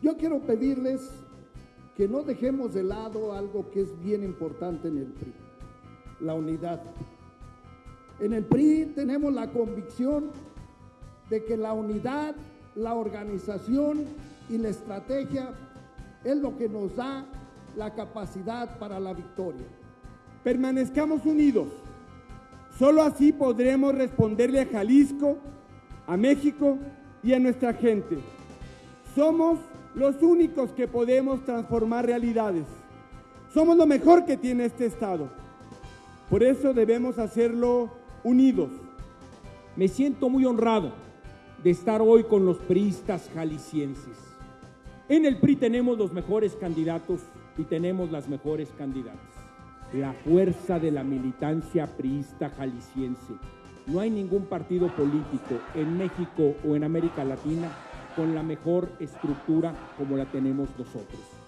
Yo quiero pedirles que no dejemos de lado algo que es bien importante en el PRI, la unidad. En el PRI tenemos la convicción de que la unidad, la organización y la estrategia es lo que nos da la capacidad para la victoria. Permanezcamos unidos. Solo así podremos responderle a Jalisco, a México y a nuestra gente. Somos los únicos que podemos transformar realidades. Somos lo mejor que tiene este Estado. Por eso debemos hacerlo unidos. Me siento muy honrado de estar hoy con los priistas jaliscienses. En el PRI tenemos los mejores candidatos y tenemos las mejores candidatas. La fuerza de la militancia priista jalisciense. No hay ningún partido político en México o en América Latina con la mejor estructura como la tenemos nosotros.